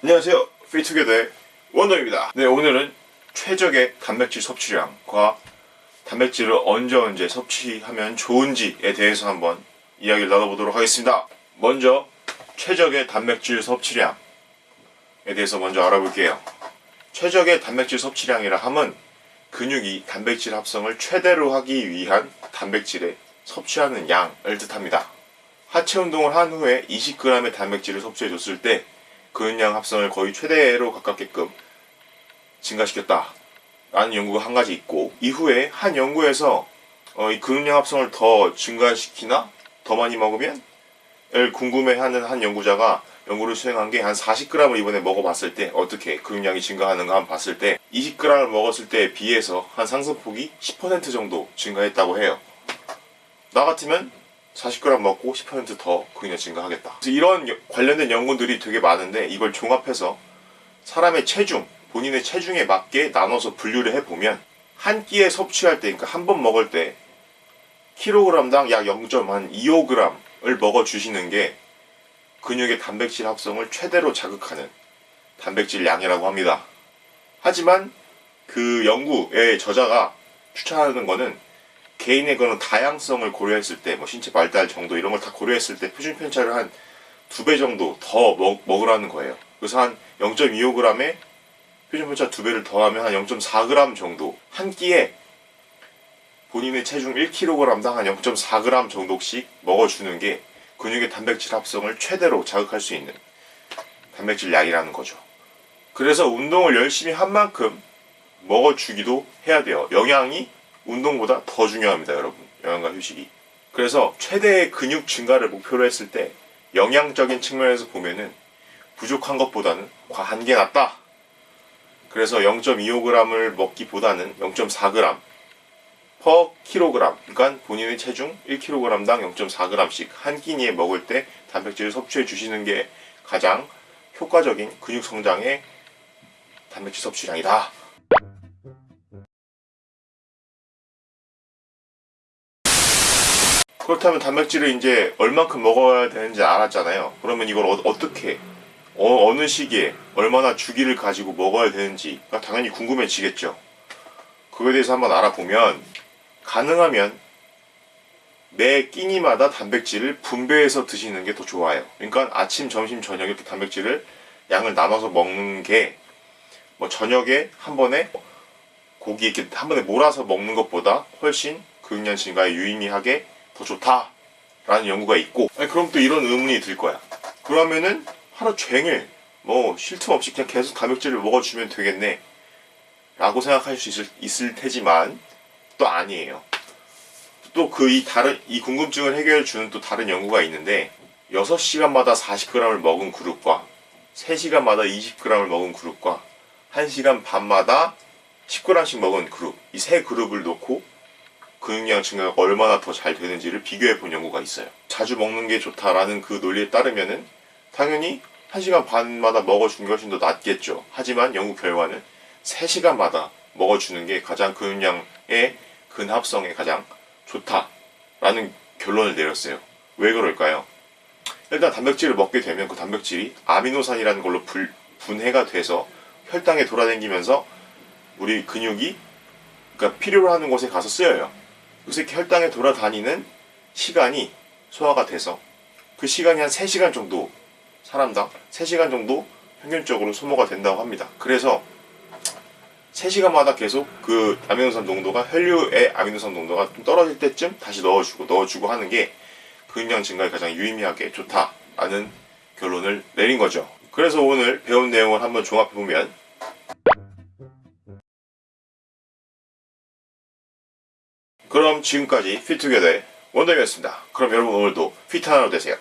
안녕하세요. 피투게더의 원더입니다. 네 오늘은 최적의 단백질 섭취량과 단백질을 언제 언제 섭취하면 좋은지에 대해서 한번 이야기를 나눠보도록 하겠습니다. 먼저 최적의 단백질 섭취량에 대해서 먼저 알아볼게요. 최적의 단백질 섭취량이라 함은 근육이 단백질 합성을 최대로 하기 위한 단백질의 섭취하는 양을 뜻합니다. 하체 운동을 한 후에 20g의 단백질을 섭취해줬을 때 근육량 합성을 거의 최대로 가깝게끔 증가시켰다. 라는 연구가 한 가지 있고 이후에 한 연구에서 어, 이 근육량 합성을 더 증가시키나 더 많이 먹으면 을 궁금해하는 한 연구자가 연구를 수행한 게 한 40g을 이번에 먹어봤을 때 어떻게 근육량이 증가하는가 한번 봤을 때 20g을 먹었을 때에 비해서 한 상승폭이 10% 정도 증가했다고 해요. 나 같으면 40g 먹고 10%더 근육 증가하겠다. 이런 여- 관련된 연구들이 되게 많은데 이걸 종합해서 사람의 체중, 본인의 체중에 맞게 나눠서 분류를 해보면 한 끼에 섭취할 때, 그러니까 한 번 먹을 때 킬로그램당 약 0.25g을 먹어주시는 게 근육의 단백질 합성을 최대로 자극하는 단백질 양이라고 합니다. 하지만 그 연구의 저자가 추천하는 거는 개인의 그런 다양성을 고려했을 때, 뭐 신체 발달 정도 이런 걸 다 고려했을 때 표준 편차를 한 두 배 정도 더 먹, 먹으라는 거예요. 그래서 한 0.25g에 표준 편차 두 배를 더하면 한 0.4g 정도 한 끼에 본인의 체중 1kg당 한 0.4g 정도씩 먹어주는 게 근육의 단백질 합성을 최대로 자극할 수 있는 단백질 양이라는 거죠. 그래서 운동을 열심히 한 만큼 먹어주기도 해야 돼요. 영양이 운동보다 더 중요합니다, 여러분. 영양과 휴식이. 그래서 최대의 근육 증가를 목표로 했을 때 영양적인 측면에서 보면은 부족한 것보다는 과한 게 낫다. 그래서 0.25g을 먹기보다는 0.4g per kg. 그러니까 본인의 체중 1kg당 0.4g씩 한 끼니에 먹을 때 단백질을 섭취해 주시는 게 가장 효과적인 근육 성장의 단백질 섭취량이다. 그렇다면 단백질을 이제 얼만큼 먹어야 되는지 알았잖아요. 그러면 이걸 어, 떻게 어, 느 시기에 얼마나 주기를 가지고 먹어야 되는지가 당연히 궁금해지겠죠. 그거에 대해서 한번 알아보면 가능하면 매 끼니마다 단백질을 분배해서 드시는 게 더 좋아요. 그러니까 아침, 점심, 저녁 이렇게 단백질을 양을 나눠서 먹는 게 뭐 저녁에 한 번에 고기 이렇게 한 번에 몰아서 먹는 것보다 훨씬 근육량 증가에 유의미하게 더 좋다라는 연구가 있고 아니, 그럼 또 이런 의문이 들 거야. 그러면은 하루 종일 뭐 쉴 틈 없이 그냥 계속 단백질을 먹어주면 되겠네. 라고 생각할 수 있을, 있을 테지만 또 아니에요. 또 그 이 다른 이 궁금증을 해결해 주는 또 다른 연구가 있는데 6시간마다 40g을 먹은 그룹과 3시간마다 20g을 먹은 그룹과 1시간 반마다 10g씩 먹은 그룹 이 세 그룹을 놓고 근육량 증가가 얼마나 더 잘 되는지를 비교해 본 연구가 있어요. 자주 먹는 게 좋다라는 그 논리에 따르면은 당연히 1시간 반마다 먹어주는 게 훨씬 더 낫겠죠. 하지만 연구 결과는 3시간마다 먹어주는 게 가장 근육량의 근합성에 가장 좋다라는 결론을 내렸어요. 왜 그럴까요? 일단 단백질을 먹게 되면 그 단백질이 아미노산이라는 걸로 불- 분해가 돼서 혈당에 돌아다니면서 우리 근육이 그러니까 필요로 하는 곳에 가서 쓰여요. 이렇게 혈당에 돌아다니는 시간이 소화가 돼서 그 시간이 한 3시간 정도 사람당 3시간 정도 평균적으로 소모가 된다고 합니다. 그래서 3시간마다 계속 그 아미노산 농도가 혈류의 아미노산 농도가 좀 떨어질 때쯤 다시 넣어주고 넣어주고 하는 게 근육량 증가에 가장 유의미하게 좋다라는 결론을 내린 거죠. 그래서 오늘 배운 내용을 한번 종합해 보면 지금까지 피투게더의 원더이었습니다. 그럼 여러분 오늘도 피트 하나로 되세요.